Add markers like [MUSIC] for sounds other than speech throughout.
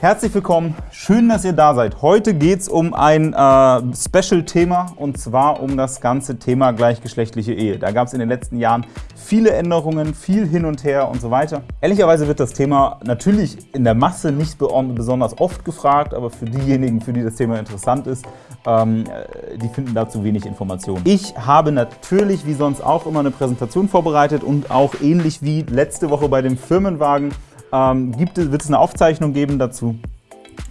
Herzlich willkommen, schön, dass ihr da seid. Heute geht es um ein äh, Special-Thema und zwar um das ganze Thema gleichgeschlechtliche Ehe. Da gab es in den letzten Jahren viele Änderungen, viel hin und her und so weiter. Ehrlicherweise wird das Thema natürlich in der Masse nicht besonders oft gefragt, aber für diejenigen, für die das Thema interessant ist, ähm, die finden dazu wenig Informationen. Ich habe natürlich wie sonst auch immer eine Präsentation vorbereitet und auch ähnlich wie letzte Woche bei dem Firmenwagen ähm, gibt wird es eine Aufzeichnung geben dazu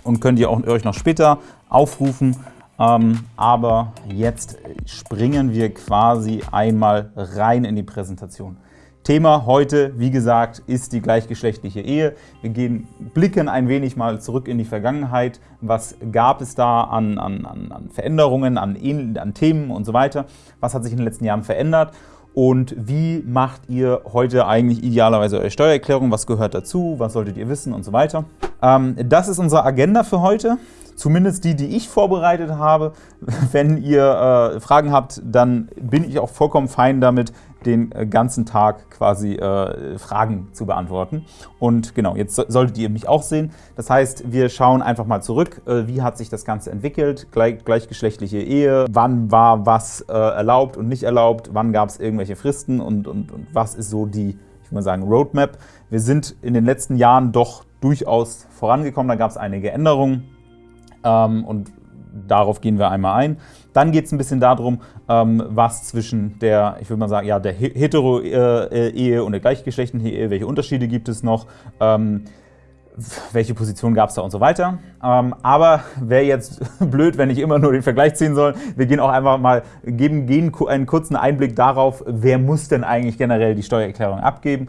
und könnt ihr auch, euch noch später aufrufen. Ähm, aber jetzt springen wir quasi einmal rein in die Präsentation. Thema heute, wie gesagt, ist die gleichgeschlechtliche Ehe. Wir gehen, blicken ein wenig mal zurück in die Vergangenheit. Was gab es da an, an, an Veränderungen, an, an Themen und so weiter? Was hat sich in den letzten Jahren verändert? Und wie macht ihr heute eigentlich idealerweise eure Steuererklärung? Was gehört dazu? Was solltet ihr wissen und so weiter? Ähm, das ist unsere Agenda für heute. Zumindest die, die ich vorbereitet habe. [LAUGHS] Wenn ihr äh, Fragen habt, dann bin ich auch vollkommen fein damit, den äh, ganzen Tag quasi äh, Fragen zu beantworten. Und genau, jetzt solltet ihr mich auch sehen. Das heißt, wir schauen einfach mal zurück, äh, wie hat sich das Ganze entwickelt, Gleich, gleichgeschlechtliche Ehe, wann war was äh, erlaubt und nicht erlaubt, wann gab es irgendwelche Fristen und, und, und was ist so die, ich würde mal sagen, Roadmap. Wir sind in den letzten Jahren doch durchaus vorangekommen, da gab es einige Änderungen ähm, und darauf gehen wir einmal ein. Dann geht es ein bisschen darum, ähm, was zwischen der, ich würde mal sagen, ja, der Hetero-Ehe und der gleichgeschlechtlichen Ehe, welche Unterschiede gibt es noch, ähm, welche Position gab es da und so weiter. Ähm, aber wäre jetzt [LAUGHS] blöd, wenn ich immer nur den Vergleich ziehen soll. Wir gehen auch einfach mal, geben, gehen einen kurzen Einblick darauf, wer muss denn eigentlich generell die Steuererklärung abgeben.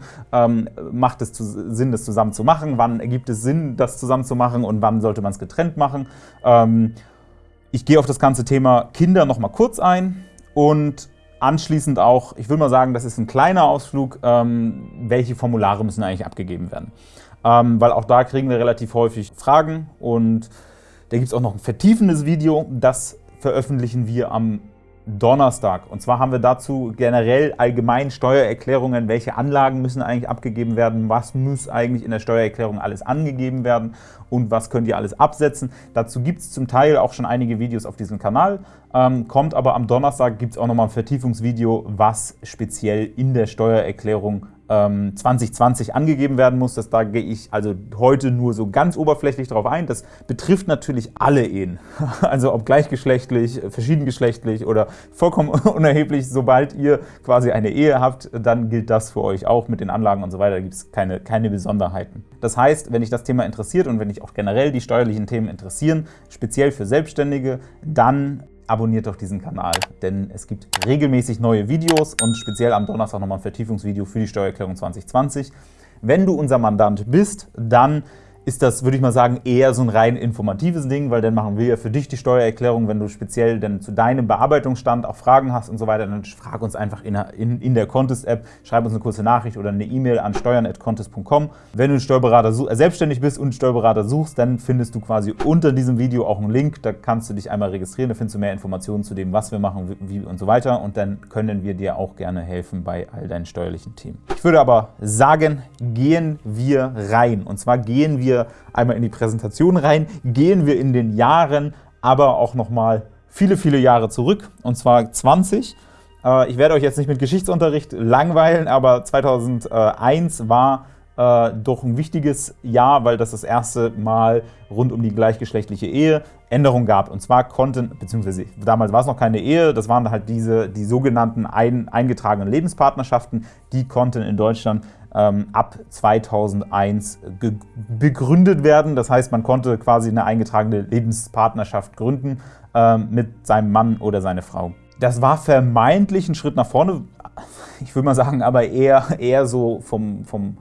macht es Sinn, das zusammen zu machen? Wann ergibt es Sinn, das zusammen zu machen und wann sollte man es getrennt machen? Ich gehe auf das ganze Thema Kinder noch mal kurz ein und anschließend auch, ich würde mal sagen, das ist ein kleiner Ausflug, ähm, welche Formulare müssen eigentlich abgegeben werden. Ähm, weil auch da kriegen wir relativ häufig Fragen und da gibt es auch noch ein vertiefendes Video, das veröffentlichen wir am Donnerstag. Und zwar haben wir dazu generell allgemein Steuererklärungen, welche Anlagen müssen eigentlich abgegeben werden, was muss eigentlich in der Steuererklärung alles angegeben werden und was könnt ihr alles absetzen. Dazu gibt es zum Teil auch schon einige Videos auf diesem Kanal, ähm, kommt aber am Donnerstag gibt es auch nochmal ein Vertiefungsvideo, was speziell in der Steuererklärung 2020 ähm, angegeben werden muss. Das, da gehe ich also heute nur so ganz oberflächlich darauf ein. Das betrifft natürlich alle Ehen, [LAUGHS] also ob gleichgeschlechtlich, verschiedengeschlechtlich oder vollkommen [LAUGHS] unerheblich. Sobald ihr quasi eine Ehe habt, dann gilt das für euch auch mit den Anlagen und so weiter. Da gibt es keine, keine Besonderheiten. Das heißt, wenn dich das Thema interessiert und wenn dich auch generell die steuerlichen Themen interessieren, speziell für Selbstständige, dann abonniert doch diesen Kanal, denn es gibt regelmäßig neue Videos und speziell am Donnerstag nochmal ein Vertiefungsvideo für die Steuererklärung 2020. Wenn du unser Mandant bist, dann ist das, würde ich mal sagen, eher so ein rein informatives Ding, weil dann machen wir ja für dich die Steuererklärung. Wenn du speziell dann zu deinem Bearbeitungsstand auch Fragen hast und so weiter, dann frag uns einfach in, in, in der Contest-App, schreib uns eine kurze Nachricht oder eine E-Mail an steuern.contest.com. Wenn du Steuerberater äh, selbstständig bist und einen Steuerberater suchst, dann findest du quasi unter diesem Video auch einen Link, da kannst du dich einmal registrieren, da findest du mehr Informationen zu dem, was wir machen wie und so weiter und dann können wir dir auch gerne helfen bei all deinen steuerlichen Themen. Ich würde aber sagen, gehen wir rein und zwar gehen wir wir einmal in die Präsentation rein, gehen wir in den Jahren, aber auch noch mal viele, viele Jahre zurück, und zwar 20. Äh, ich werde euch jetzt nicht mit Geschichtsunterricht langweilen, aber 2001 war äh, doch ein wichtiges Jahr, weil das das erste Mal rund um die gleichgeschlechtliche Ehe Änderungen gab. Und zwar konnten, beziehungsweise damals war es noch keine Ehe, das waren halt diese die sogenannten ein, eingetragenen Lebenspartnerschaften, die konnten in Deutschland ähm, ab 2001 begründet werden. Das heißt, man konnte quasi eine eingetragene Lebenspartnerschaft gründen äh, mit seinem Mann oder seiner Frau. Das war vermeintlich ein Schritt nach vorne, ich würde mal sagen, aber eher, eher so vom, vom,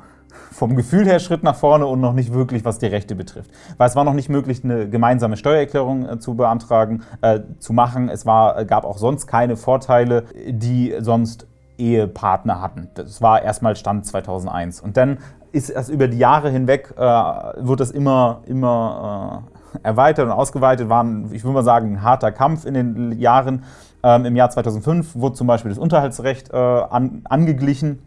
vom Gefühl her Schritt nach vorne und noch nicht wirklich, was die Rechte betrifft. Weil es war noch nicht möglich, eine gemeinsame Steuererklärung äh, zu beantragen, äh, zu machen. Es war, gab auch sonst keine Vorteile, die sonst Ehepartner hatten. Das war erstmal Stand 2001. Und dann ist es über die Jahre hinweg, äh, wird das immer, immer äh, erweitert und ausgeweitet. War, ich würde mal sagen, ein harter Kampf in den Jahren. Ähm, Im Jahr 2005 wurde zum Beispiel das Unterhaltsrecht äh, an, angeglichen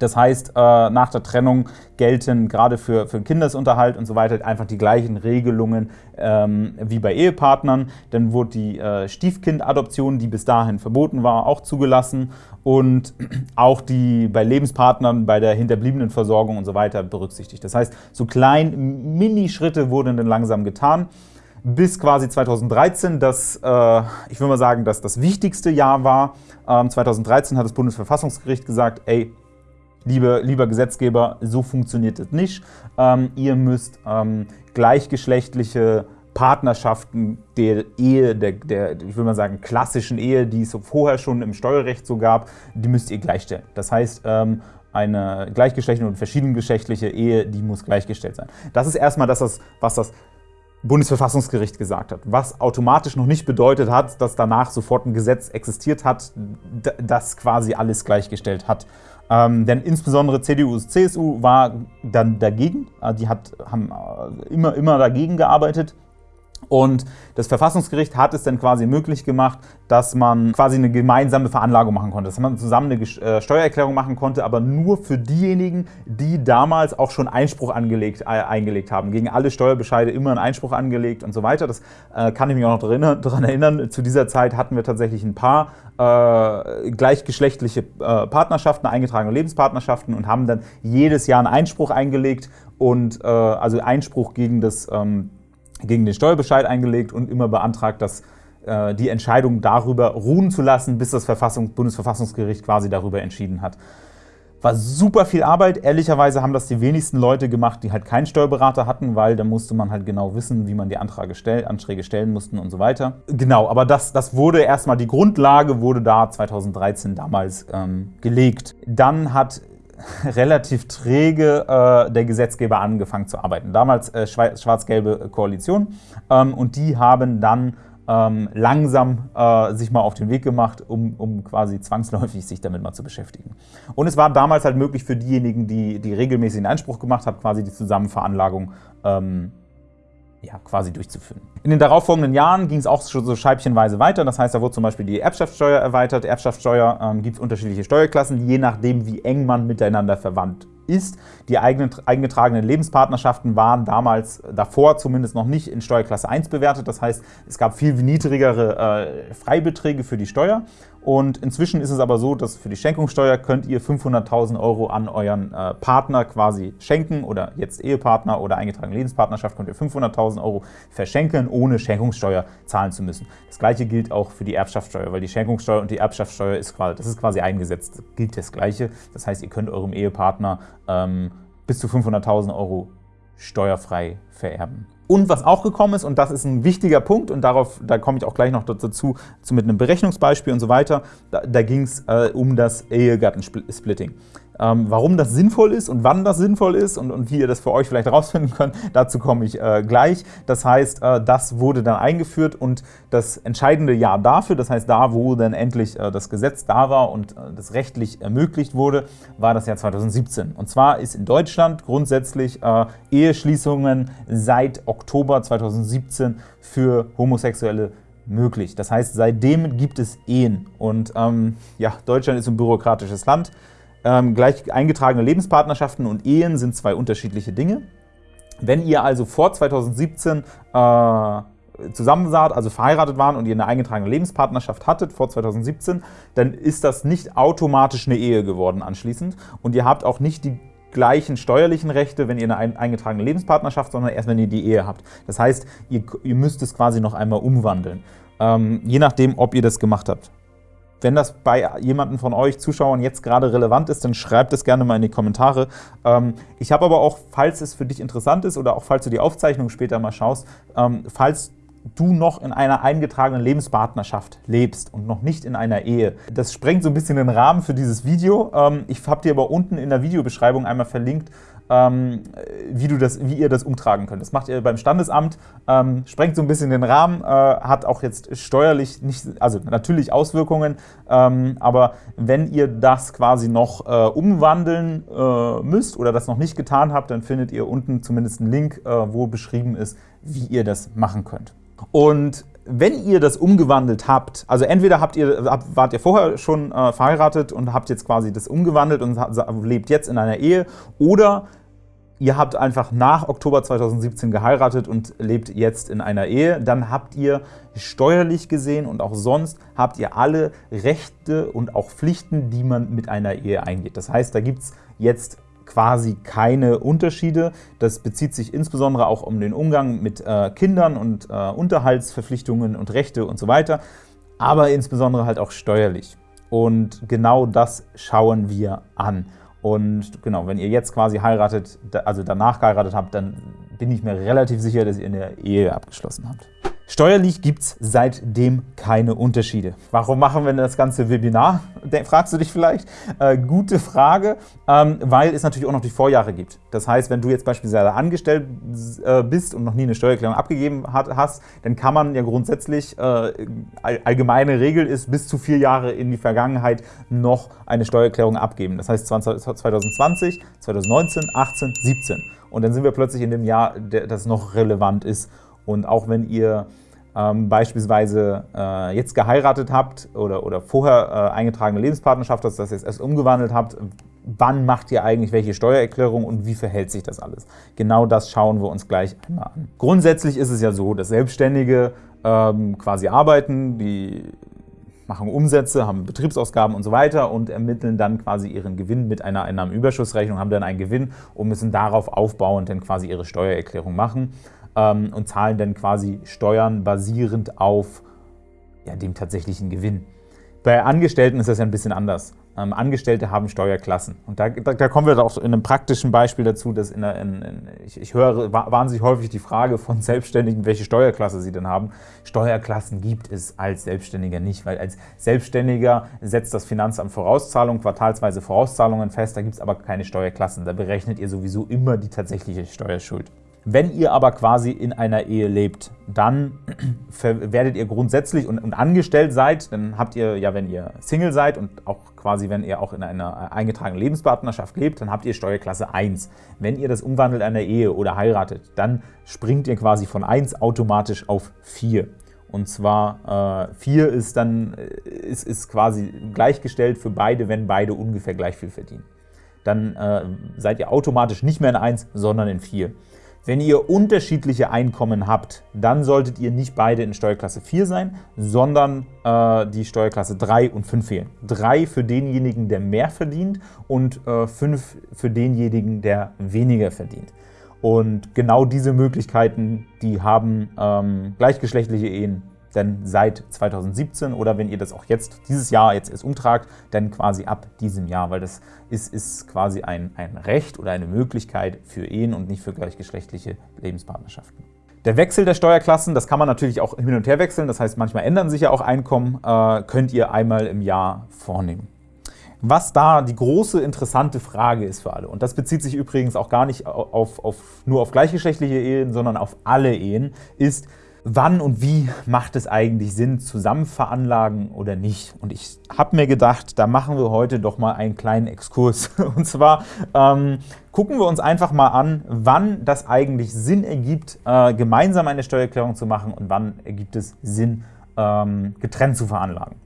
Das heißt, äh, nach der Trennung gelten gerade für, für Kindesunterhalt und so weiter einfach die gleichen Regelungen ähm, wie bei Ehepartnern. Dann wurde die äh, Stiefkindadoption, die bis dahin verboten war, auch zugelassen und [CLEARS THROAT] auch die bei Lebenspartnern bei der hinterbliebenen Versorgung und so weiter berücksichtigt. Das heißt, so klein Minischritte wurden dann langsam getan bis quasi 2013, das, äh, ich will mal sagen, dass das wichtigste Jahr war. Ähm, 2013 hat das Bundesverfassungsgericht gesagt, ey, liebe, lieber Gesetzgeber, so funktioniert es nicht. Ähm, ihr müsst ähm, gleichgeschlechtliche Partnerschaften der Ehe, der, der, ich will mal sagen, klassischen Ehe, die es vorher schon im Steuerrecht so gab, die müsst ihr gleichstellen. Das heißt, ähm, eine gleichgeschlechtliche und verschiedengeschlechtliche Ehe, die muss gleichgestellt sein. Das ist erstmal das, was das Bundesverfassungsgericht gesagt hat, was automatisch noch nicht bedeutet hat, dass danach sofort ein Gesetz existiert hat, das quasi alles gleichgestellt hat. Ähm, denn insbesondere CDU und CSU war dann dagegen. Äh, die hat, haben äh, immer, immer dagegen gearbeitet. Und das Verfassungsgericht hat es dann quasi möglich gemacht, dass man quasi eine gemeinsame Veranlagung machen konnte, dass man zusammen eine äh, Steuererklärung machen konnte, aber nur für diejenigen, die damals auch schon Einspruch angelegt, äh, eingelegt haben. Gegen alle Steuerbescheide immer einen Einspruch angelegt und so weiter. Das äh, kann ich mich auch noch daran erinnern. Zu dieser Zeit hatten wir tatsächlich ein paar äh, gleichgeschlechtliche äh, Partnerschaften, eingetragene Lebenspartnerschaften und haben dann jedes Jahr einen Einspruch eingelegt und äh, also Einspruch gegen das ähm, gegen den Steuerbescheid eingelegt und immer beantragt, dass äh, die Entscheidung darüber ruhen zu lassen, bis das Verfassung, Bundesverfassungsgericht quasi darüber entschieden hat. War super viel Arbeit. Ehrlicherweise haben das die wenigsten Leute gemacht, die halt keinen Steuerberater hatten, weil da musste man halt genau wissen, wie man die Anträge, stell, Anträge stellen mussten und so weiter. Genau, aber das, das wurde erstmal, die Grundlage wurde da 2013 damals ähm, gelegt. Dann hat [LAUGHS] relativ träge äh, der Gesetzgeber angefangen zu arbeiten. Damals äh, schwarz-gelbe Koalition ähm, und die haben dann ähm, langsam äh, sich mal auf den Weg gemacht, um, quasi zwangsläufig sich damit mal zu beschäftigen. Und es war damals halt möglich für diejenigen, die, die regelmäßig in Anspruch gemacht haben, quasi die Zusammenveranlagung ähm, ja, quasi durchzuführen. In den darauffolgenden Jahren ging es auch schon so scheibchenweise weiter. Das heißt, da wurde zum Beispiel die Erbschaftssteuer erweitert. Erbschaftssteuer ähm, gibt es unterschiedliche Steuerklassen, je nachdem, wie eng man miteinander verwandt ist. Die eigenen, eingetragenen Lebenspartnerschaften waren damals, davor zumindest noch nicht in Steuerklasse 1 bewertet. Das heißt, es gab viel niedrigere äh, Freibeträge für die Steuer. Und inzwischen ist es aber so, dass für die Schenkungssteuer könnt ihr 500.000 Euro an euren äh, Partner quasi schenken oder jetzt Ehepartner oder eingetragene Lebenspartnerschaft könnt ihr 500.000 Euro verschenken, ohne Schenkungssteuer zahlen zu müssen. Das gleiche gilt auch für die Erbschaftssteuer, weil die Schenkungssteuer und die Erbschaftssteuer ist quasi, das ist quasi eingesetzt, das gilt das Gleiche. Das heißt, ihr könnt eurem Ehepartner ähm, bis zu 500.000 Euro steuerfrei vererben. Und was auch gekommen ist, und das ist ein wichtiger Punkt, und darauf, da komme ich auch gleich noch dazu, zu, mit einem Berechnungsbeispiel und so weiter, da, da ging es äh, um das Ehegattensplitting. Ähm, warum das sinnvoll ist und wann das sinnvoll ist und, und wie ihr das für euch vielleicht herausfinden könnt, dazu komme ich äh, gleich. Das heißt, äh, das wurde dann eingeführt und das entscheidende Jahr dafür, das heißt da, wo dann endlich äh, das Gesetz da war und äh, das rechtlich ermöglicht wurde, war das Jahr 2017. Und zwar ist in Deutschland grundsätzlich äh, Eheschließungen seit Oktober 2017 für Homosexuelle möglich. Das heißt, seitdem gibt es Ehen. Und ähm, ja, Deutschland ist ein bürokratisches Land. Ähm, gleich eingetragene Lebenspartnerschaften und Ehen sind zwei unterschiedliche Dinge. Wenn ihr also vor 2017 äh, zusammen saht, also verheiratet waren und ihr eine eingetragene Lebenspartnerschaft hattet vor 2017, dann ist das nicht automatisch eine Ehe geworden anschließend und ihr habt auch nicht die gleichen steuerlichen Rechte, wenn ihr eine eingetragene Lebenspartnerschaft, sondern erst, wenn ihr die Ehe habt. Das heißt, ihr, ihr müsst es quasi noch einmal umwandeln, ähm, je nachdem, ob ihr das gemacht habt. Wenn das bei jemandem von euch Zuschauern jetzt gerade relevant ist, dann schreibt es gerne mal in die Kommentare. Ähm, ich habe aber auch, falls es für dich interessant ist oder auch falls du die Aufzeichnung später mal schaust, ähm, falls du noch in einer eingetragenen Lebenspartnerschaft lebst und noch nicht in einer Ehe. Das sprengt so ein bisschen den Rahmen für dieses Video. Ähm, ich habe dir aber unten in der Videobeschreibung einmal verlinkt, ähm, wie, du das, wie ihr das umtragen könnt. Das macht ihr beim Standesamt, ähm, sprengt so ein bisschen den Rahmen, äh, hat auch jetzt steuerlich nicht, also natürlich Auswirkungen, ähm, aber wenn ihr das quasi noch äh, umwandeln äh, müsst oder das noch nicht getan habt, dann findet ihr unten zumindest einen Link, äh, wo beschrieben ist, wie ihr das machen könnt. Und wenn ihr das umgewandelt habt, also entweder habt ihr, wart ihr vorher schon äh, verheiratet und habt jetzt quasi das umgewandelt und lebt jetzt in einer Ehe, oder ihr habt einfach nach Oktober 2017 geheiratet und lebt jetzt in einer Ehe, dann habt ihr steuerlich gesehen und auch sonst habt ihr alle Rechte und auch Pflichten, die man mit einer Ehe eingeht. Das heißt, da gibt es jetzt quasi keine Unterschiede. Das bezieht sich insbesondere auch um den Umgang mit äh, Kindern und äh, Unterhaltsverpflichtungen und Rechte und so weiter, aber insbesondere halt auch steuerlich. Und genau das schauen wir an. Und genau, wenn ihr jetzt quasi heiratet, also danach geheiratet habt, dann bin ich mir relativ sicher, dass ihr eine Ehe abgeschlossen habt. Steuerlich gibt es seitdem keine Unterschiede. Warum machen wir das ganze Webinar, fragst du dich vielleicht? Äh, gute Frage, ähm, weil es natürlich auch noch die Vorjahre gibt. Das heißt, wenn du jetzt beispielsweise angestellt äh, bist und noch nie eine Steuererklärung abgegeben hat, hast, dann kann man ja grundsätzlich, äh, allgemeine Regel ist, bis zu vier Jahre in die Vergangenheit noch eine Steuererklärung abgeben. Das heißt 2020, 2019, 18, 17. Und dann sind wir plötzlich in dem Jahr, das noch relevant ist. Und auch wenn ihr ähm, beispielsweise äh, jetzt geheiratet habt oder, oder vorher äh, eingetragene Lebenspartnerschaft, dass das jetzt erst umgewandelt habt, wann macht ihr eigentlich welche Steuererklärung und wie verhält sich das alles? Genau das schauen wir uns gleich einmal an. Grundsätzlich ist es ja so, dass Selbstständige ähm, quasi arbeiten, die machen Umsätze, haben Betriebsausgaben und so weiter und ermitteln dann quasi ihren Gewinn mit einer Einnahmenüberschussrechnung, haben dann einen Gewinn und müssen darauf aufbauend dann quasi ihre Steuererklärung machen ähm, und zahlen dann quasi Steuern basierend auf ja, dem tatsächlichen Gewinn. Bei Angestellten ist das ja ein bisschen anders. Ähm, Angestellte haben Steuerklassen. Und da, da, da, kommen wir auch in einem praktischen Beispiel dazu, dass in, in, in, ich, ich, höre wahnsinnig häufig die Frage von Selbstständigen, welche Steuerklasse sie denn haben. Steuerklassen gibt es als Selbstständiger nicht, weil als Selbstständiger setzt das Finanzamt Vorauszahlungen, quartalsweise Vorauszahlungen fest, da gibt es aber keine Steuerklassen. Da berechnet ihr sowieso immer die tatsächliche Steuerschuld. Wenn ihr aber quasi in einer Ehe lebt, dann [CLEARS THROAT] werdet ihr grundsätzlich und, und, angestellt seid, dann habt ihr ja, wenn ihr Single seid und auch quasi, wenn ihr auch in einer eingetragenen Lebenspartnerschaft lebt, dann habt ihr Steuerklasse 1. Wenn ihr das umwandelt in einer Ehe oder heiratet, dann springt ihr quasi von 1 automatisch auf 4. Und zwar äh, 4 ist dann äh, ist, ist quasi gleichgestellt für beide, wenn beide ungefähr gleich viel verdienen. Dann äh, seid ihr automatisch nicht mehr in 1, sondern in 4. Wenn ihr unterschiedliche Einkommen habt, dann solltet ihr nicht beide in Steuerklasse 4 sein, sondern äh, die Steuerklasse 3 und 5 wählen. 3 für denjenigen, der mehr verdient und äh, 5 für denjenigen, der weniger verdient. Und genau diese Möglichkeiten, die haben ähm, gleichgeschlechtliche Ehen denn seit 2017 oder wenn ihr das auch jetzt, dieses Jahr jetzt erst umtragt, dann quasi ab diesem Jahr, weil das ist, ist quasi ein, ein Recht oder eine Möglichkeit für Ehen und nicht für gleichgeschlechtliche Lebenspartnerschaften. Der Wechsel der Steuerklassen, das kann man natürlich auch hin und her wechseln, das heißt, manchmal ändern sich ja auch Einkommen, äh, könnt ihr einmal im Jahr vornehmen. Was da die große interessante Frage ist für alle, und das bezieht sich übrigens auch gar nicht auf, auf, nur auf gleichgeschlechtliche Ehen, sondern auf alle Ehen, ist, wann und wie macht es eigentlich Sinn, zusammen veranlagen oder nicht. Und ich habe mir gedacht, da machen wir heute doch mal einen kleinen Exkurs. [LAUGHS] Und zwar ähm, gucken wir uns einfach mal an, wann das eigentlich Sinn ergibt, äh, gemeinsam eine Steuererklärung zu machen und wann ergibt es Sinn, ähm, getrennt zu veranlagen.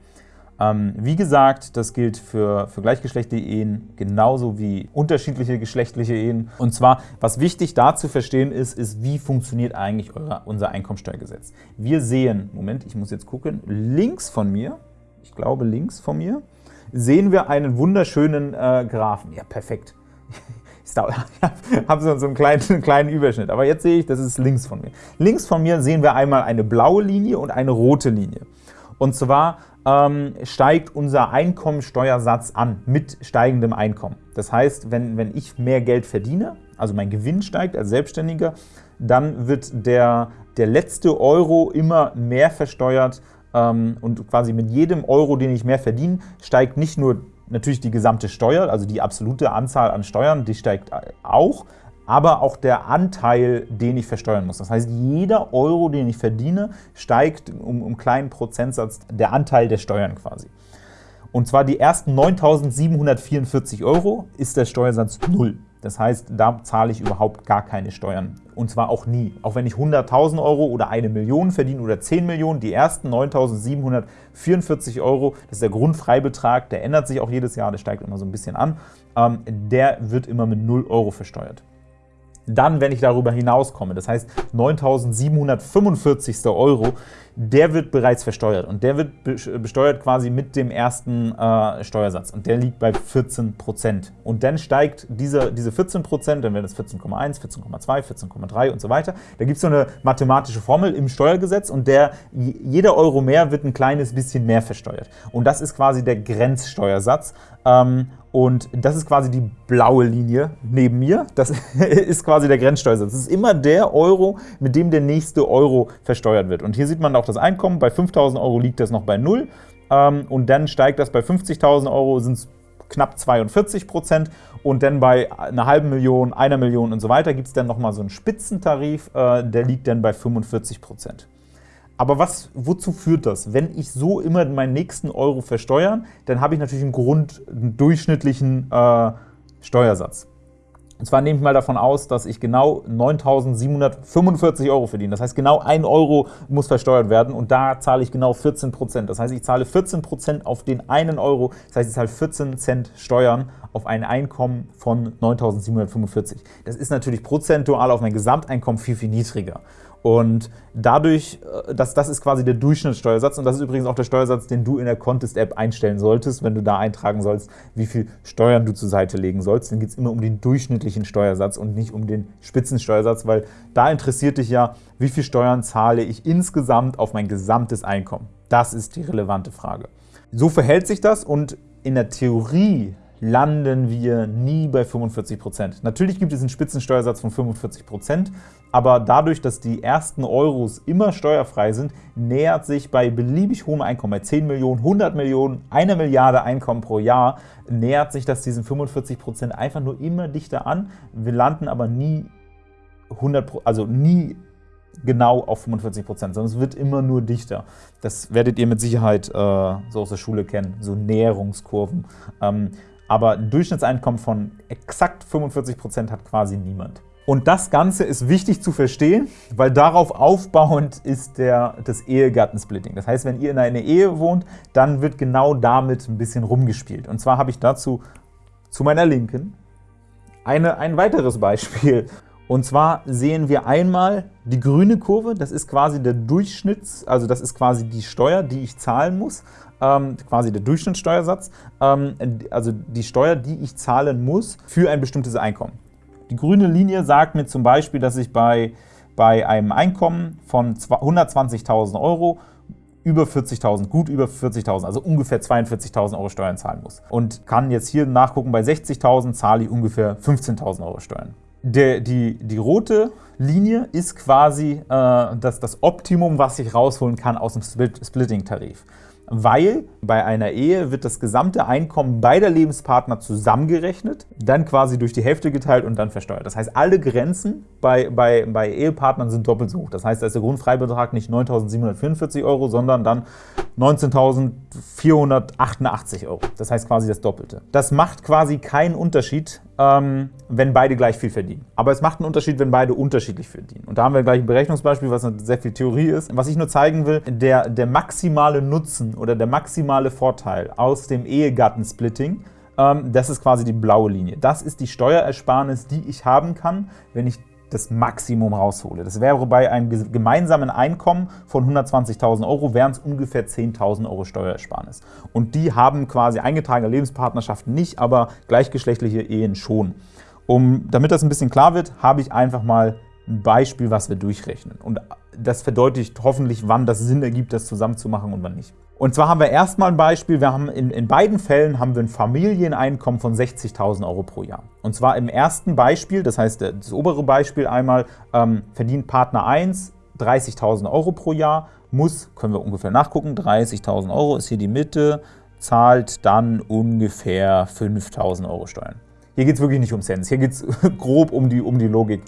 Ähm, wie gesagt, das gilt für, für gleichgeschlechtliche Ehen genauso wie unterschiedliche geschlechtliche Ehen. Und zwar, was wichtig da zu verstehen ist, ist, wie funktioniert eigentlich eure, unser Einkommensteuergesetz. Wir sehen, Moment, ich muss jetzt gucken, links von mir, ich glaube links von mir, sehen wir einen wunderschönen äh, Graphen. Ja, perfekt. [LAUGHS] Ich [LAUGHS] habe so einen kleinen, einen kleinen Überschnitt, aber jetzt sehe ich, das ist links von mir. Links von mir sehen wir einmal eine blaue Linie und eine rote Linie. Und zwar ähm, steigt unser Einkommensteuersatz an mit steigendem Einkommen. Das heißt, wenn, wenn ich mehr Geld verdiene, also mein Gewinn steigt als Selbstständiger, dann wird der, der letzte Euro immer mehr versteuert ähm, und quasi mit jedem Euro, den ich mehr verdiene, steigt nicht nur natürlich die gesamte Steuer, also die absolute Anzahl an Steuern, die steigt auch, aber auch der Anteil, den ich versteuern muss. Das heißt, jeder Euro, den ich verdiene, steigt um, einen kleinen Prozentsatz der Anteil der Steuern quasi. Und zwar die ersten 9.744 Euro ist der Steuersatz 0. Das heißt, da zahle ich überhaupt gar keine Steuern. Und zwar auch nie. Auch wenn ich 100.000 Euro oder eine Million verdiene oder 10 Millionen, die ersten 9.744 Euro, das ist der Grundfreibetrag, der ändert sich auch jedes Jahr, der steigt immer so ein bisschen an, ähm, der wird immer mit 0 Euro versteuert. Dann, wenn ich darüber hinauskomme, das heißt 9.745. Euro, der wird bereits versteuert und der wird besteuert quasi mit dem ersten äh, Steuersatz und der liegt bei 14% Und dann steigt diese, diese 14% dann werden es 14,1, 14,2, 14,3 und so weiter. Da gibt es so eine mathematische Formel im Steuergesetz und der, jeder Euro mehr wird ein kleines bisschen mehr versteuert. Und das ist quasi der Grenzsteuersatz. Ähm, und das ist quasi die blaue Linie neben mir. Das [LAUGHS] ist quasi der Grenzsteuersatz. Das ist immer der Euro, mit dem der nächste Euro versteuert wird. Und hier sieht man auch das Einkommen. Bei 5.000 Euro liegt das noch bei 0. Ähm, und dann steigt das bei 50.000 Euro, sind es knapp 42 Prozent. Und dann bei einer halben Million, einer Million und so weiter gibt es dann nochmal so einen Spitzentarif, äh, der liegt dann bei 45 Prozent. Aber was, wozu führt das? Wenn ich so immer meinen nächsten Euro versteuern, dann habe ich natürlich einen Grund, einen durchschnittlichen äh, Steuersatz. Und zwar nehme ich mal davon aus, dass ich genau 9.745 Euro verdiene. Das heißt, genau 1 Euro muss versteuert werden und da zahle ich genau 14 Prozent. Das heißt, ich zahle 14 Prozent auf den einen Euro. Das heißt, ich zahle 14 Cent Steuern auf ein Einkommen von 9.745. Das ist natürlich prozentual auf mein Gesamteinkommen viel, viel niedriger. Und dadurch, äh, das, das ist quasi der Durchschnittssteuersatz und das ist übrigens auch der Steuersatz, den du in der Contest-App einstellen solltest, wenn du da eintragen sollst, wie viel Steuern du zur Seite legen sollst. Dann geht es immer um den durchschnittlichen Steuersatz und nicht um den Spitzensteuersatz, weil da interessiert dich ja, wie viel Steuern zahle ich insgesamt auf mein gesamtes Einkommen. Das ist die relevante Frage. So verhält sich das und in der Theorie landen wir nie bei 45% Natürlich gibt es einen Spitzensteuersatz von 45% aber dadurch, dass die ersten Euros immer steuerfrei sind, nähert sich bei beliebig hohem Einkommen, bei 10 Millionen, 100 Millionen, eine Milliarde Einkommen pro Jahr, nähert sich das diesen 45% einfach nur immer dichter an. Wir landen aber nie 100, also nie genau auf 45% sondern es wird immer nur dichter. Das werdet ihr mit Sicherheit äh, so aus der Schule kennen, so Näherungskurven. Ähm, aber ein Durchschnittseinkommen von exakt 45% hat quasi niemand. Und das Ganze ist wichtig zu verstehen, weil darauf aufbauend ist der, das Ehegattensplitting. Das heißt, wenn ihr in einer Ehe wohnt, dann wird genau damit ein bisschen rumgespielt. Und zwar habe ich dazu zu meiner Linken eine, ein weiteres Beispiel. Und zwar sehen wir einmal die grüne Kurve, das ist quasi der Durchschnitts, also das ist quasi die Steuer, die ich zahlen muss ähm, quasi der Durchschnittssteuersatz, ähm, also die Steuer, die ich zahlen muss für ein bestimmtes Einkommen. Die grüne Linie sagt mir zum Beispiel, dass ich bei, bei einem Einkommen von 120.000 Euro über 40.000, gut über 40.000, also ungefähr 42.000 Euro Steuern zahlen muss. Und kann jetzt hier nachgucken, bei 60.000 zahle ich ungefähr 15.000 Euro Steuern. Der, die, die rote Linie ist quasi äh, das, das Optimum, was ich rausholen kann aus dem Splitting-Tarif weil bei einer Ehe wird das gesamte Einkommen beider Lebenspartner zusammengerechnet, dann quasi durch die Hälfte geteilt und dann versteuert. Das heißt, alle Grenzen bei, bei, bei Ehepartnern sind doppelt so hoch. Das heißt, da ist der Grundfreibetrag nicht 9.744 Euro, sondern dann 19.488 Euro. Das heißt quasi das Doppelte. Das macht quasi keinen Unterschied, ähm, wenn beide gleich viel verdienen. Aber es macht einen Unterschied, wenn beide unterschiedlich verdienen. Und da haben wir gleich ein Berechnungsbeispiel, was sehr viel Theorie ist. Was ich nur zeigen will, der, der maximale Nutzen oder der maximale Vorteil aus dem Ehegattensplitting, ähm, das ist quasi die blaue Linie. Das ist die Steuerersparnis, die ich haben kann, wenn ich das Maximum raushole. Das wäre bei einem gemeinsamen Einkommen von 120.000 Euro, wären es ungefähr 10.000 Euro Steuerersparnis. Und die haben quasi eingetragene Lebenspartnerschaften nicht, aber gleichgeschlechtliche Ehen schon. Um, damit das ein bisschen klar wird, habe ich einfach mal ein Beispiel, was wir durchrechnen. Und das verdeutlicht hoffentlich, wann das Sinn ergibt, das zusammenzumachen und wann nicht. Und zwar haben wir erstmal ein Beispiel, wir haben in, in beiden Fällen haben wir ein Familieneinkommen von 60.000 Euro pro Jahr. Und zwar im ersten Beispiel, das heißt das obere Beispiel einmal, ähm, verdient Partner 1 30.000 Euro pro Jahr, muss, können wir ungefähr nachgucken, 30.000 Euro ist hier die Mitte, zahlt dann ungefähr 5.000 Euro Steuern. Hier geht es wirklich nicht um Cents, hier geht es [LAUGHS] grob um die, um die Logik.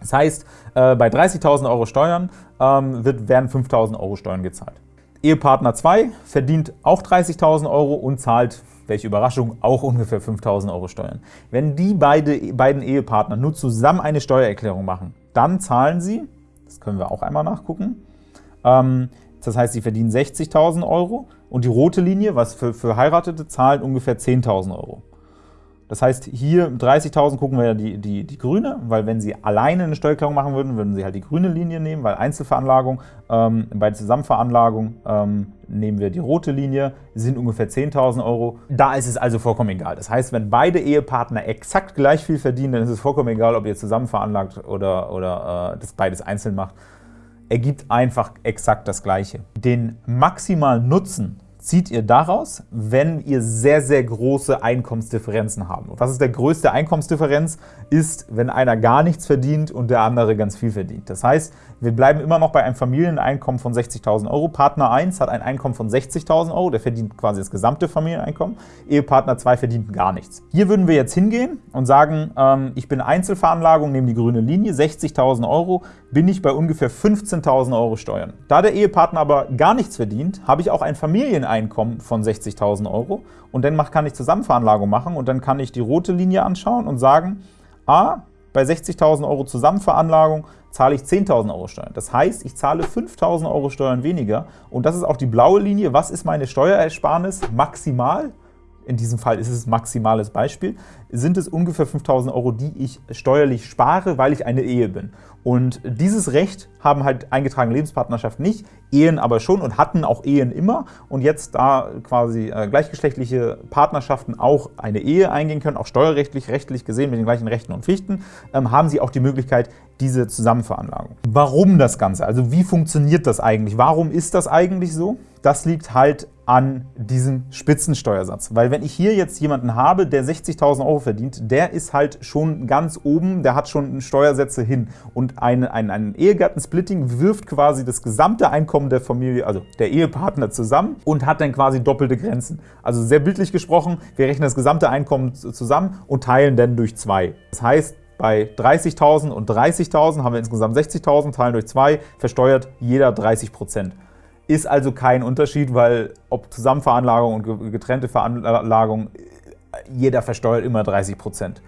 Das heißt, äh, bei 30.000 Euro Steuern ähm, wird, werden 5.000 Euro Steuern gezahlt. Ehepartner 2 verdient auch 30.000 Euro und zahlt welche Überraschung, auch ungefähr 5.000 Euro Steuern. Wenn die beide, beiden Ehepartner nur zusammen eine Steuererklärung machen, dann zahlen sie, das können wir auch einmal nachgucken, ähm, das heißt, sie verdienen 60.000 Euro und die rote Linie, was für, für Heiratete, zahlt ungefähr 10.000 Euro. Das heißt, hier 30.000 gucken wir ja die, die, die grüne, weil wenn Sie alleine eine Steuererklärung machen würden, würden Sie halt die grüne Linie nehmen, weil Einzelveranlagung, ähm, bei Zusammenveranlagung ähm, nehmen wir die rote Linie, sind ungefähr 10.000 Euro. Da ist es also vollkommen egal. Das heißt, wenn beide Ehepartner exakt gleich viel verdienen, dann ist es vollkommen egal, ob ihr zusammen veranlagt oder, oder äh, das beides einzeln macht. Ergibt einfach exakt das Gleiche. Den maximalen Nutzen zieht ihr daraus, wenn ihr sehr, sehr große Einkommensdifferenzen habt. Und was ist der größte Einkommensdifferenz? Ist, wenn einer gar nichts verdient und der andere ganz viel verdient. Das heißt, wir bleiben immer noch bei einem Familieneinkommen von 60.000 Euro. Partner 1 hat ein Einkommen von 60.000 Euro, der verdient quasi das gesamte Familieneinkommen. Ehepartner 2 verdient gar nichts. Hier würden wir jetzt hingehen und sagen, ähm, ich bin Einzelveranlagung, nehme die grüne Linie, 60.000 Euro, bin ich bei ungefähr 15.000 Euro Steuern. Da der Ehepartner aber gar nichts verdient, habe ich auch ein Familieneinkommen von 60.000 Euro und dann kann ich Zusammenveranlagung machen und dann kann ich die rote Linie anschauen und sagen, a, bei 60.000 Euro Zusammenveranlagung zahle ich 10.000 Euro Steuern. Das heißt, ich zahle 5.000 Euro Steuern weniger und das ist auch die blaue Linie. Was ist meine Steuerersparnis maximal? In diesem Fall ist es ein maximales Beispiel, sind es ungefähr 5.000 Euro, die ich steuerlich spare, weil ich eine Ehe bin. Und dieses Recht haben halt eingetragene Lebenspartnerschaften nicht, Ehen aber schon und hatten auch Ehen immer. Und jetzt, da quasi äh, gleichgeschlechtliche Partnerschaften auch eine Ehe eingehen können, auch steuerrechtlich, rechtlich gesehen mit den gleichen Rechten und Pflichten, ähm, haben sie auch die Möglichkeit, diese Zusammenveranlagung. Warum das Ganze? Also wie funktioniert das eigentlich? Warum ist das eigentlich so? Das liegt halt an diesem Spitzensteuersatz. Weil wenn ich hier jetzt jemanden habe, der 60.000 Euro verdient, der ist halt schon ganz oben, der hat schon Steuersätze hin. Und ein, ein, ein Ehegattensplitting wirft quasi das gesamte Einkommen der Familie, also der Ehepartner zusammen und hat dann quasi doppelte Grenzen. Also sehr bildlich gesprochen, wir rechnen das gesamte Einkommen zusammen und teilen dann durch zwei. Das heißt, bei 30.000 und 30.000 haben wir insgesamt 60.000, teilen durch zwei, versteuert jeder 30 Prozent. Ist also kein Unterschied, weil ob Zusammenveranlagung und getrennte Veranlagung, jeder versteuert immer 30 Prozent.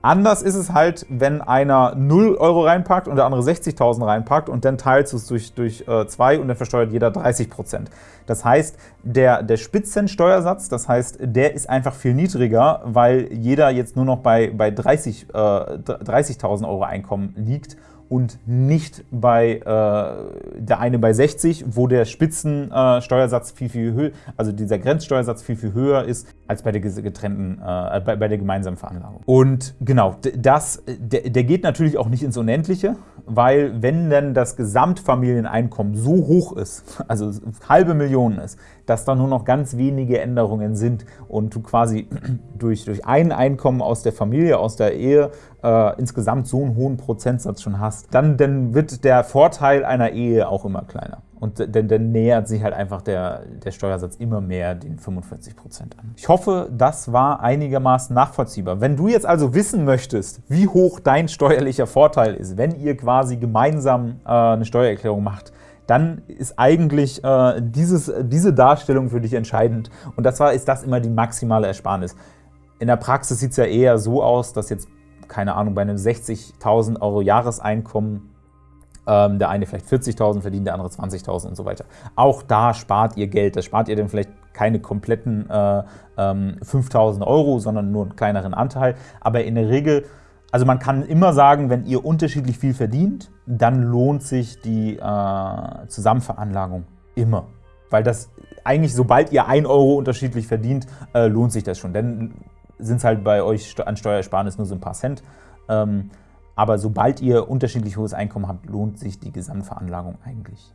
Anders ist es halt, wenn einer 0 Euro reinpackt und der andere 60.000 reinpackt und dann teilt es durch, durch äh, zwei und dann versteuert jeder 30 Prozent. Das heißt, der, der Spitzensteuersatz, das heißt, der ist einfach viel niedriger, weil jeder jetzt nur noch bei, bei 30.000 äh, 30 Euro Einkommen liegt und nicht bei äh, der eine bei 60, wo der Spitzensteuersatz viel, viel höher, also dieser Grenzsteuersatz viel, viel höher ist als bei der getrennten, äh, bei, bei, der gemeinsamen Veranlagung. Und genau, das, der, der geht natürlich auch nicht ins Unendliche, weil wenn dann das Gesamtfamilieneinkommen so hoch ist, also halbe Millionen ist, dass da nur noch ganz wenige Änderungen sind und du quasi [CLEARS THROAT] durch, durch ein Einkommen aus der Familie, aus der Ehe äh, insgesamt so einen hohen Prozentsatz schon hast, dann, dann wird der Vorteil einer Ehe auch immer kleiner. Und dann, dann nähert sich halt einfach der, der Steuersatz immer mehr den 45 Prozent an. Ich hoffe, das war einigermaßen nachvollziehbar. Wenn du jetzt also wissen möchtest, wie hoch dein steuerlicher Vorteil ist, wenn ihr quasi gemeinsam äh, eine Steuererklärung macht, dann ist eigentlich äh, dieses, diese Darstellung für dich entscheidend. Und das war, ist das immer die maximale Ersparnis. In der Praxis sieht es ja eher so aus, dass jetzt, keine Ahnung, bei einem 60.000 Euro Jahreseinkommen ähm, der eine vielleicht 40.000 verdient, der andere 20.000 und so weiter. Auch da spart ihr Geld. Da spart ihr dann vielleicht keine kompletten äh, ähm, 5.000 Euro, sondern nur einen kleineren Anteil. Aber in der Regel, also man kann immer sagen, wenn ihr unterschiedlich viel verdient, dann lohnt sich die äh, Zusammenveranlagung immer. Weil das eigentlich, sobald ihr 1 Euro unterschiedlich verdient, äh, lohnt sich das schon. Denn sind es halt bei euch an Steuersparnis nur so ein paar Cent. Ähm, aber sobald ihr unterschiedlich hohes Einkommen habt, lohnt sich die Gesamtveranlagung eigentlich.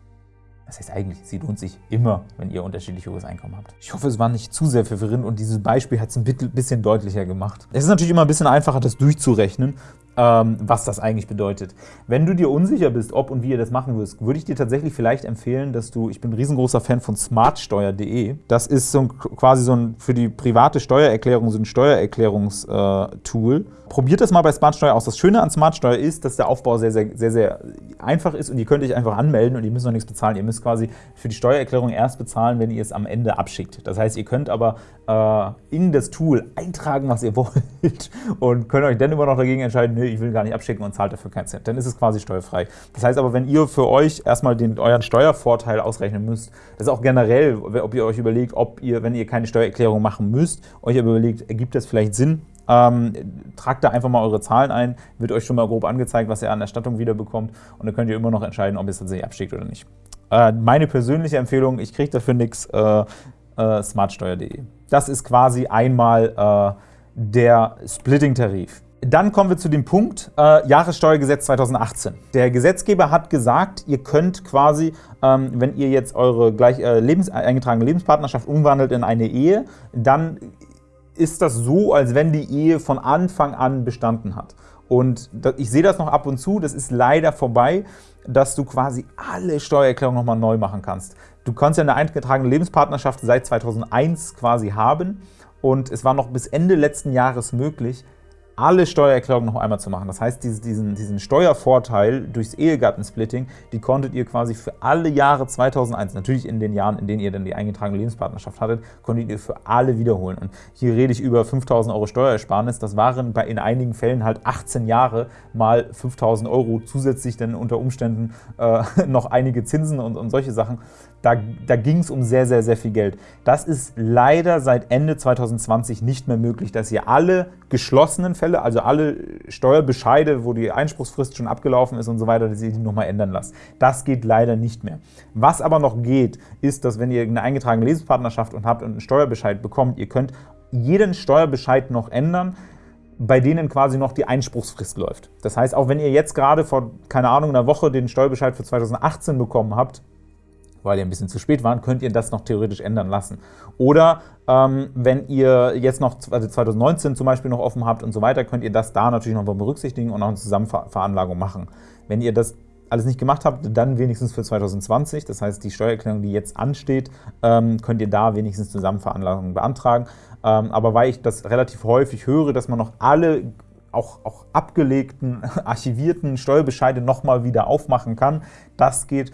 Das heißt eigentlich, sie lohnt sich immer, wenn ihr unterschiedlich hohes Einkommen habt. Ich hoffe, es war nicht zu sehr verwirrend und dieses Beispiel hat es ein bisschen deutlicher gemacht. Es ist natürlich immer ein bisschen einfacher, das durchzurechnen, ähm, was das eigentlich bedeutet. Wenn du dir unsicher bist, ob und wie ihr das machen wirst, würde ich dir tatsächlich vielleicht empfehlen, dass du, ich bin ein riesengroßer Fan von smartsteuer.de. Das ist so ein, quasi so ein für die private Steuererklärung so ein Steuererklärungstool. Äh, Probiert das mal bei Smartsteuer aus. Das Schöne an Smartsteuer ist, dass der Aufbau sehr, sehr, sehr, sehr einfach ist und ihr könnt euch einfach anmelden und ihr müsst noch nichts bezahlen. Ihr müsst quasi für die Steuererklärung erst bezahlen, wenn ihr es am Ende abschickt. Das heißt, ihr könnt aber äh, in das Tool eintragen, was ihr [LAUGHS] wollt und könnt euch dann immer noch dagegen entscheiden, nee, ich will gar nicht abschicken und zahlt dafür keinen Cent. Dann ist es quasi steuerfrei. Das heißt aber, wenn ihr für euch erstmal den, euren Steuervorteil ausrechnen müsst, das ist auch generell, ob ihr euch überlegt, ob ihr, wenn ihr keine Steuererklärung machen müsst, euch überlegt, ergibt das vielleicht Sinn, ähm, tragt da einfach mal eure Zahlen ein, wird euch schon mal grob angezeigt, was ihr an Erstattung wiederbekommt und dann könnt ihr immer noch entscheiden, ob ihr es tatsächlich abschickt oder nicht. Äh, meine persönliche Empfehlung, ich kriege dafür nichts, äh, äh, smartsteuer.de. Das ist quasi einmal äh, der Splitting-Tarif. Dann kommen wir zu dem Punkt äh, Jahressteuergesetz 2018. Der Gesetzgeber hat gesagt, ihr könnt quasi, ähm, wenn ihr jetzt eure gleich äh, lebens eingetragene Lebenspartnerschaft umwandelt in eine Ehe, dann ist das so, als wenn die Ehe von Anfang an bestanden hat. Und ich sehe das noch ab und zu, das ist leider vorbei, dass du quasi alle Steuererklärungen nochmal neu machen kannst. Du kannst ja eine eingetragene Lebenspartnerschaft seit 2001 quasi haben und es war noch bis Ende letzten Jahres möglich, alle Steuererklärungen noch einmal zu machen. Das heißt, diesen, diesen Steuervorteil durchs Ehegattensplitting, die konntet ihr quasi für alle Jahre 2001, natürlich in den Jahren, in denen ihr dann die eingetragene Lebenspartnerschaft hattet, konntet ihr für alle wiederholen. Und hier rede ich über 5.000 Euro Steuersparnis. Das waren bei, in einigen Fällen halt 18 Jahre mal 5.000 Euro, zusätzlich dann unter Umständen äh, [LAUGHS] noch einige Zinsen und, und solche Sachen. Da, da ging es um sehr, sehr, sehr viel Geld. Das ist leider seit Ende 2020 nicht mehr möglich, dass ihr alle geschlossenen Fälle, also alle Steuerbescheide, wo die Einspruchsfrist schon abgelaufen ist und so weiter, dass ihr die nochmal ändern lasst. Das geht leider nicht mehr. Was aber noch geht, ist, dass wenn ihr eine eingetragene Lebenspartnerschaft und habt und einen Steuerbescheid bekommt, ihr könnt jeden Steuerbescheid noch ändern, bei denen quasi noch die Einspruchsfrist läuft. Das heißt, auch wenn ihr jetzt gerade vor, keine Ahnung, einer Woche den Steuerbescheid für 2018 bekommen habt, weil ihr ein bisschen zu spät waren, könnt ihr das noch theoretisch ändern lassen. Oder ähm, wenn ihr jetzt noch also 2019 zum Beispiel noch offen habt und so weiter, könnt ihr das da natürlich noch berücksichtigen und auch eine Zusammenveranlagung machen. Wenn ihr das alles nicht gemacht habt, dann wenigstens für 2020. Das heißt, die Steuererklärung, die jetzt ansteht, ähm, könnt ihr da wenigstens Zusammenveranlagung beantragen. Ähm, aber weil ich das relativ häufig höre, dass man noch alle auch, auch abgelegten, [LAUGHS] archivierten Steuerbescheide nochmal wieder aufmachen kann, das geht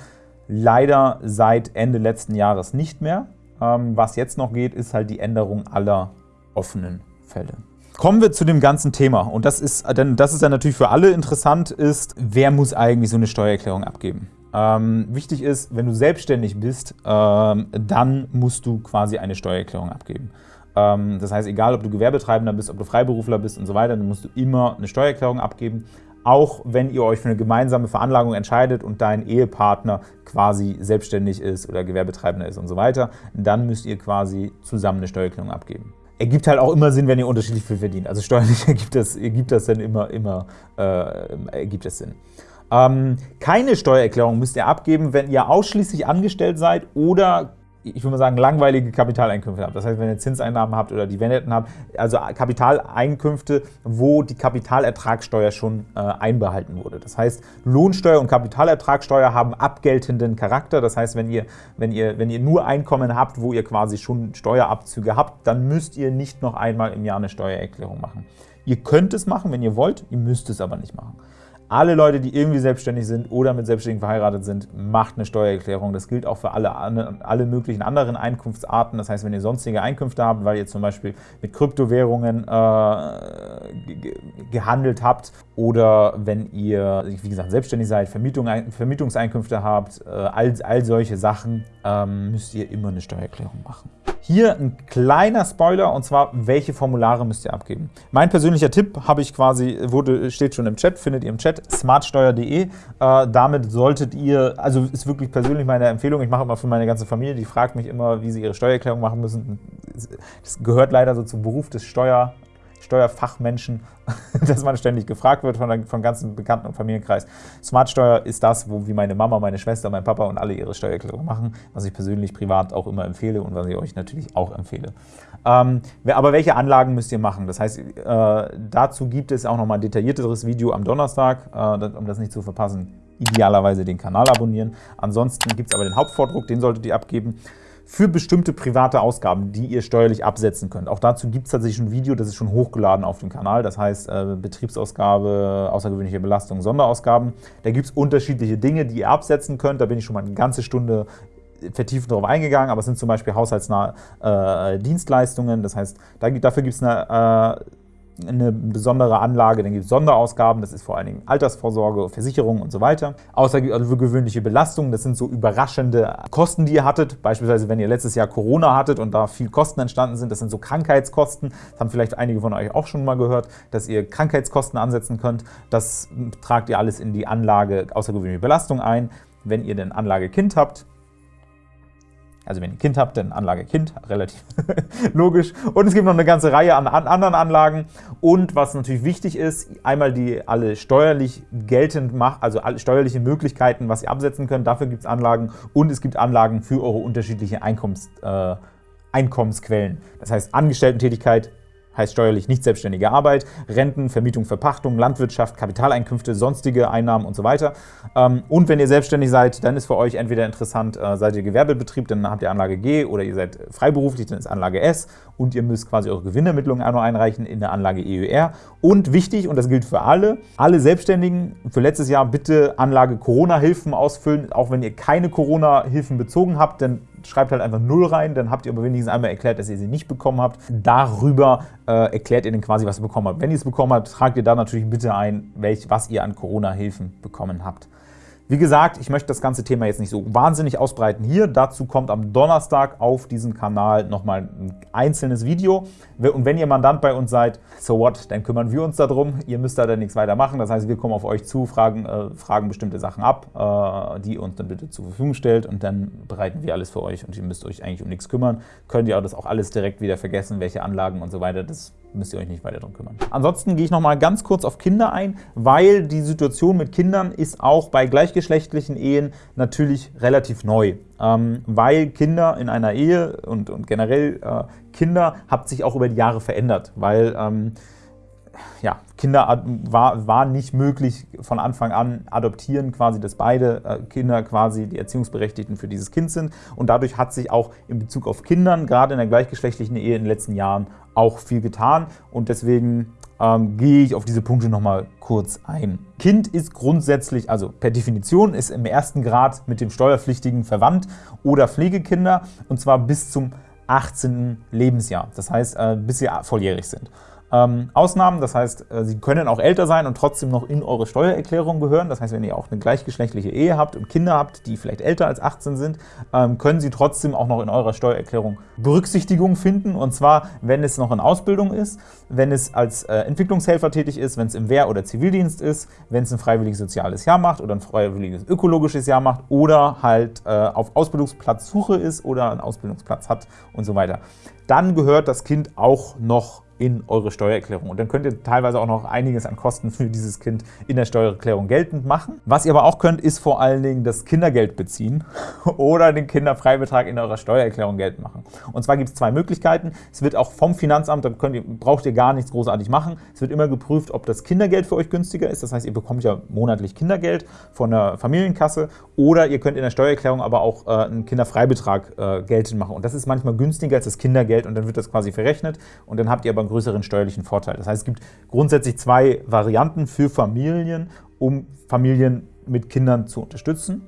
Leider seit Ende letzten Jahres nicht mehr. Ähm, was jetzt noch geht, ist halt die Änderung aller offenen Fälle. Kommen wir zu dem ganzen Thema. Und das ist, denn das ist dann natürlich für alle interessant, ist, wer muss eigentlich so eine Steuererklärung abgeben? Ähm, wichtig ist, wenn du selbstständig bist, ähm, dann musst du quasi eine Steuererklärung abgeben. Ähm, das heißt, egal ob du Gewerbetreibender bist, ob du Freiberufler bist und so weiter, dann musst du immer eine Steuererklärung abgeben auch wenn ihr euch für eine gemeinsame Veranlagung entscheidet und dein Ehepartner quasi selbstständig ist oder Gewerbetreibender ist und so weiter, dann müsst ihr quasi zusammen eine Steuererklärung abgeben. Ergibt halt auch immer Sinn, wenn ihr unterschiedlich viel verdient. Also steuerlich [LAUGHS] ergibt das, ergibt das dann immer, immer äh, ergibt es Sinn. Ähm, keine Steuererklärung müsst ihr abgeben, wenn ihr ausschließlich angestellt seid oder ich würde mal sagen, langweilige Kapitaleinkünfte habt. Das heißt, wenn ihr Zinseinnahmen habt oder Dividenden habt, also Kapitaleinkünfte, wo die Kapitalertragssteuer schon äh, einbehalten wurde. Das heißt, Lohnsteuer und Kapitalertragssteuer haben abgeltenden Charakter. Das heißt, wenn ihr, wenn, ihr, wenn ihr nur Einkommen habt, wo ihr quasi schon Steuerabzüge habt, dann müsst ihr nicht noch einmal im Jahr eine Steuererklärung machen. Ihr könnt es machen, wenn ihr wollt, ihr müsst es aber nicht machen. Alle Leute, die irgendwie selbstständig sind oder mit Selbstständigen verheiratet sind, macht eine Steuererklärung. Das gilt auch für alle, alle möglichen anderen Einkunftsarten. Das heißt, wenn ihr sonstige Einkünfte habt, weil ihr zum Beispiel mit Kryptowährungen äh, gehandelt habt oder wenn ihr, wie gesagt, selbstständig seid, Vermietung, Vermietungseinkünfte habt, äh, all, all solche Sachen, ähm, müsst ihr immer eine Steuererklärung machen. Hier ein kleiner Spoiler, und zwar, welche Formulare müsst ihr abgeben. Mein persönlicher Tipp habe ich quasi, wurde, steht schon im Chat, findet ihr im Chat, smartsteuer.de. Äh, damit solltet ihr, also ist wirklich persönlich meine Empfehlung, ich mache immer für meine ganze Familie, die fragt mich immer, wie sie ihre Steuererklärung machen müssen. Das gehört leider so zum Beruf des Steuer- Steuerfachmenschen, [LAUGHS] dass man ständig gefragt wird von, der, von ganzen Bekannten und Familienkreis. Smartsteuer ist das, wo wie meine Mama, meine Schwester, mein Papa und alle ihre Steuererklärung machen, was ich persönlich privat auch immer empfehle und was ich euch natürlich auch empfehle. Ähm, aber welche Anlagen müsst ihr machen? Das heißt, äh, dazu gibt es auch nochmal ein detaillierteres Video am Donnerstag, äh, um das nicht zu verpassen. Idealerweise den Kanal abonnieren. Ansonsten gibt es aber den Hauptvordruck, den solltet ihr abgeben für bestimmte private Ausgaben, die ihr steuerlich absetzen könnt. Auch dazu gibt es tatsächlich ein Video, das ist schon hochgeladen auf dem Kanal. Das heißt äh, Betriebsausgabe, außergewöhnliche Belastung, Sonderausgaben. Da gibt es unterschiedliche Dinge, die ihr absetzen könnt. Da bin ich schon mal eine ganze Stunde vertiefend darauf eingegangen, aber es sind zum Beispiel haushaltsnahe äh, Dienstleistungen. Das heißt, da, dafür gibt es eine äh, eine besondere Anlage, dann gibt es Sonderausgaben, das ist vor allen Dingen Altersvorsorge, Versicherung und so weiter. Außergewöhnliche Belastungen, das sind so überraschende Kosten, die ihr hattet. Beispielsweise, wenn ihr letztes Jahr Corona hattet und da viel Kosten entstanden sind, das sind so Krankheitskosten. Das haben vielleicht einige von euch auch schon mal gehört, dass ihr Krankheitskosten ansetzen könnt. Das tragt ihr alles in die Anlage außergewöhnliche Belastung ein. Wenn ihr denn Anlage Kind habt, also wenn ihr ein Kind habt, dann Anlage Kind, relativ [LAUGHS] logisch. Und es gibt noch eine ganze Reihe an, an, anderen Anlagen. Und was natürlich wichtig ist, einmal die alle steuerlich geltend macht, also alle steuerliche Möglichkeiten, was ihr absetzen könnt, dafür gibt es Anlagen. Und es gibt Anlagen für eure unterschiedliche Einkommens, äh, Einkommensquellen. Das heißt Angestellten-Tätigkeit, heißt steuerlich nicht selbstständige Arbeit, Renten, Vermietung, Verpachtung, Landwirtschaft, Kapitaleinkünfte, sonstige Einnahmen und so weiter. Ähm, und wenn ihr selbstständig seid, dann ist für euch entweder interessant, äh, seid ihr Gewerbebetrieb, dann habt ihr Anlage G oder ihr seid freiberuflich, dann ist Anlage S und ihr müsst quasi eure Gewinnermittlungen auch einreichen in der Anlage EUR. Und wichtig, und das gilt für alle, alle Selbstständigen für letztes Jahr bitte Anlage Corona-Hilfen ausfüllen, auch wenn ihr keine Corona-Hilfen bezogen habt, denn schreibt halt einfach 0 rein, dann habt ihr aber wenigstens einmal erklärt, dass ihr sie nicht bekommen habt. Darüber äh, erklärt ihr dann quasi, was ihr bekommen habt. Wenn ihr es bekommen habt, tragt ihr da natürlich bitte ein, welch, was ihr an Corona-Hilfen bekommen habt. Wie gesagt, ich möchte das ganze Thema jetzt nicht so wahnsinnig ausbreiten hier. Dazu kommt am Donnerstag auf diesem Kanal nochmal ein einzelnes Video. Und wenn ihr Mandant bei uns seid, so what, dann kümmern wir uns darum. Ihr müsst da dann nichts weiter machen. Das heißt, wir kommen auf euch zu, fragen, äh, fragen bestimmte Sachen ab, äh, die ihr uns dann bitte zur Verfügung stellt und dann bereiten wir alles für euch und ihr müsst euch eigentlich um nichts kümmern. Könnt ihr auch das auch alles direkt wieder vergessen, welche Anlagen und so weiter. Das müsst ihr euch nicht weiter darum kümmern. Ansonsten gehe ich noch mal ganz kurz auf Kinder ein, weil die Situation mit Kindern ist auch bei gleichgeschlechtlichen Ehen natürlich relativ neu. Ähm, weil Kinder in einer Ehe und, und generell äh, Kinder hat sich auch über die Jahre verändert, weil ähm, ja, Kinder war, war nicht möglich von Anfang an adoptieren, quasi, dass beide äh, Kinder quasi die Erziehungsberechtigten für dieses Kind sind. Und dadurch hat sich auch in Bezug auf Kindern, gerade in der gleichgeschlechtlichen Ehe in den letzten Jahren, auch viel getan. Und deswegen ähm, gehe ich auf diese Punkte nochmal kurz ein. Kind ist grundsätzlich, also per Definition, ist im ersten Grad mit dem Steuerpflichtigen verwandt oder Pflegekinder, und zwar bis zum 18. Lebensjahr, das heißt, äh, bis sie volljährig sind. Ähm, Ausnahmen, das heißt, äh, sie können auch älter sein und trotzdem noch in eure Steuererklärung gehören. Das heißt, wenn ihr auch eine gleichgeschlechtliche Ehe habt und Kinder habt, die vielleicht älter als 18 sind, ähm, können sie trotzdem auch noch in eurer Steuererklärung Berücksichtigung finden. Und zwar, wenn es noch in Ausbildung ist, wenn es als äh, Entwicklungshelfer tätig ist, wenn es im Wehr- oder Zivildienst ist, wenn es ein freiwilliges soziales Jahr macht oder ein freiwilliges ökologisches Jahr macht oder halt äh, auf Ausbildungsplatzsuche ist oder einen Ausbildungsplatz hat und so weiter. Dann gehört das Kind auch noch in eure Steuererklärung. Und dann könnt ihr teilweise auch noch einiges an Kosten für dieses Kind in der Steuererklärung geltend machen. Was ihr aber auch könnt, ist vor allen Dingen das Kindergeld beziehen [LAUGHS] oder den Kinderfreibetrag in eurer Steuererklärung geltend machen. Und zwar gibt es zwei Möglichkeiten. Es wird auch vom Finanzamt, da ihr, braucht ihr gar nichts großartig machen. Es wird immer geprüft, ob das Kindergeld für euch günstiger ist. Das heißt, ihr bekommt ja monatlich Kindergeld von der Familienkasse oder ihr könnt in der Steuererklärung aber auch äh, einen Kinderfreibetrag äh, geltend machen. Und das ist manchmal günstiger als das Kindergeld und dann wird das quasi verrechnet und dann habt ihr aber größeren steuerlichen Vorteil. Das heißt, es gibt grundsätzlich zwei Varianten für Familien, um Familien mit Kindern zu unterstützen.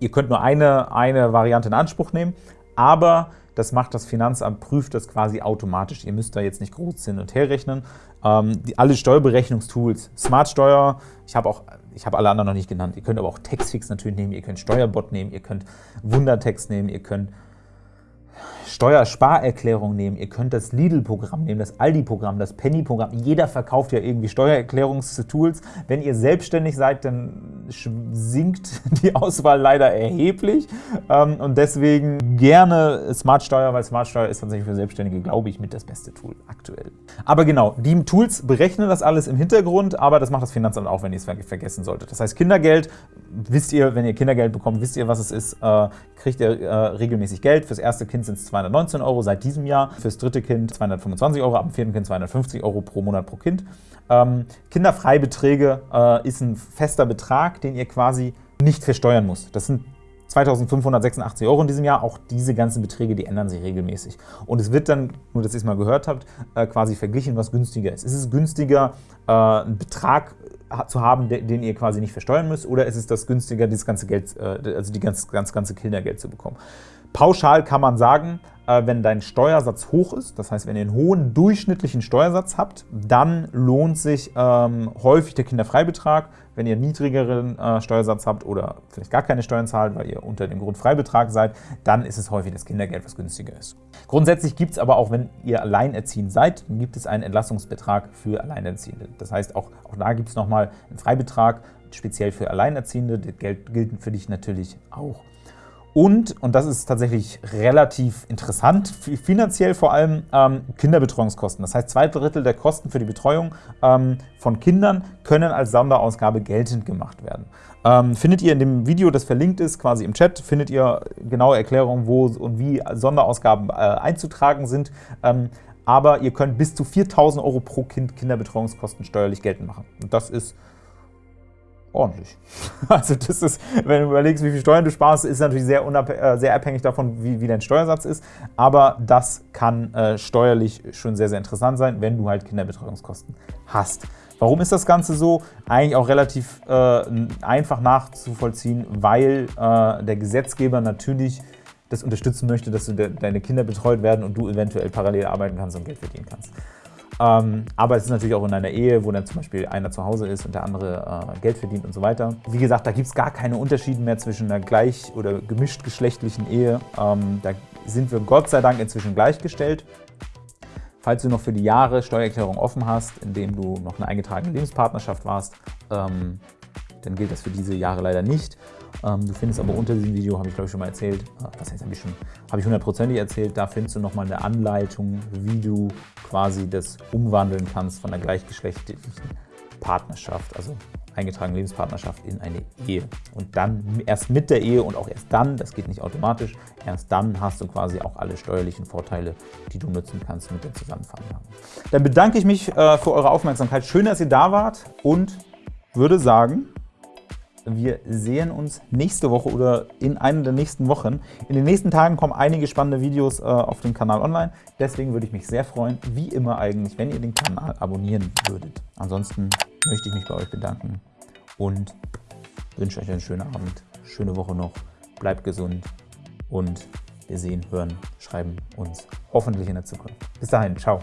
Ihr könnt nur eine, eine Variante in Anspruch nehmen, aber das macht das Finanzamt, prüft das quasi automatisch. Ihr müsst da jetzt nicht groß hin und her rechnen. Ähm, die, alle Steuerberechnungstools, Smartsteuer, ich habe auch ich habe alle anderen noch nicht genannt. Ihr könnt aber auch Textfix natürlich nehmen, ihr könnt Steuerbot nehmen, ihr könnt Wundertext nehmen, ihr könnt Steuersparerklärung nehmen, ihr könnt das Lidl-Programm nehmen, das Aldi-Programm, das Penny-Programm. Jeder verkauft ja irgendwie Steuererklärungstools. Wenn ihr selbstständig seid, dann sinkt [LAUGHS] die Auswahl leider erheblich. Ähm, und deswegen gerne Smartsteuer, weil Smartsteuer ist tatsächlich für Selbstständige, glaube ich, mit das beste Tool aktuell. Aber genau, die Tools berechnen das alles im Hintergrund, aber das macht das Finanzamt auch, wenn ihr es vergessen solltet. Das heißt, Kindergeld, wisst ihr, wenn ihr Kindergeld bekommt, wisst ihr, was es ist, äh, kriegt ihr äh, regelmäßig Geld. Fürs erste Kind sind es 219 Euro seit diesem Jahr, fürs dritte Kind 225 Euro, ab dem vierten Kind 250 Euro pro Monat pro Kind. Ähm, Kinderfreibeträge äh, ist ein fester Betrag, den ihr quasi nicht versteuern muss. Das sind 2.586 Euro in diesem Jahr. Auch diese ganzen Beträge, die ändern sich regelmäßig. Und es wird dann, nur dass ihr es mal gehört habt, äh, quasi verglichen, was günstiger ist. Ist es günstiger, äh, einen Betrag zu haben, den ihr quasi nicht versteuern müsst, oder ist es das günstiger, dieses ganze Geld, äh, also die ganz, ganz ganze Kindergeld zu bekommen? Pauschal kann man sagen, äh, wenn dein Steuersatz hoch ist, das heißt, wenn ihr einen hohen durchschnittlichen Steuersatz habt, dann lohnt sich ähm, häufig der Kinderfreibetrag. Wenn ihr einen niedrigeren äh, Steuersatz habt oder vielleicht gar keine Steuern zahlt, weil ihr unter dem Grundfreibetrag seid, dann ist es häufig das Kindergeld, was günstiger ist. Grundsätzlich gibt es aber auch, wenn ihr alleinerziehend seid, gibt es einen Entlassungsbetrag für Alleinerziehende. Das heißt, auch, auch da gibt es nochmal einen Freibetrag, speziell für Alleinerziehende. Das Geld gilt für dich natürlich auch. Und, und das ist tatsächlich relativ interessant, finanziell vor allem ähm, Kinderbetreuungskosten. Das heißt, zwei Drittel der Kosten für die Betreuung ähm, von Kindern können als Sonderausgabe geltend gemacht werden. Ähm, findet ihr in dem Video, das verlinkt ist, quasi im Chat, findet ihr genaue Erklärungen, wo und wie Sonderausgaben äh, einzutragen sind. Ähm, aber ihr könnt bis zu 4.000 Euro pro Kind Kinderbetreuungskosten steuerlich geltend machen. Und das ist ordentlich. [LAUGHS] Also das ist, wenn du überlegst, wie viel Steuern du sparst, ist natürlich sehr, äh, sehr abhängig davon, wie, wie, dein Steuersatz ist. Aber das kann äh, steuerlich schon sehr, sehr interessant sein, wenn du halt Kinderbetreuungskosten hast. Warum ist das Ganze so? Eigentlich auch relativ äh, einfach nachzuvollziehen, weil äh, der Gesetzgeber natürlich das unterstützen möchte, dass de deine Kinder betreut werden und du eventuell parallel arbeiten kannst und Geld verdienen kannst. Ähm, aber es ist natürlich auch in einer Ehe, wo dann zum Beispiel einer zu Hause ist und der andere äh, Geld verdient und so weiter. Wie gesagt, da gibt es gar keine Unterschiede mehr zwischen einer gleich- oder gemischtgeschlechtlichen Ehe. Ähm, da sind wir Gott sei Dank inzwischen gleichgestellt. Falls du noch für die Jahre Steuererklärung offen hast, indem du noch eine eingetragene Lebenspartnerschaft warst, ähm, dann gilt das für diese Jahre leider nicht. Ähm, du findest aber unter diesem Video, habe ich glaube ich schon mal erzählt, äh, was heißt, habe ich schon, habe ich hundertprozentig erzählt, da findest du nochmal eine Anleitung, wie du quasi das umwandeln kannst von einer gleichgeschlechtlichen Partnerschaft, also eingetragene Lebenspartnerschaft in eine Ehe. Und dann erst mit der Ehe und auch erst dann, das geht nicht automatisch, erst dann hast du quasi auch alle steuerlichen Vorteile, die du nutzen kannst mit der Zusammenveranlagung. Dann bedanke ich mich äh, für eure Aufmerksamkeit. Schön, dass ihr da wart und würde sagen, wir sehen uns nächste Woche oder in einer der nächsten Wochen. In den nächsten Tagen kommen einige spannende Videos äh, auf dem Kanal online. Deswegen würde ich mich sehr freuen, wie immer eigentlich, wenn ihr den Kanal abonnieren würdet. Ansonsten möchte ich mich bei euch bedanken und wünsche euch einen schönen Abend, schöne Woche noch, bleibt gesund und wir sehen, hören, schreiben uns hoffentlich in der Zukunft. Bis dahin, ciao.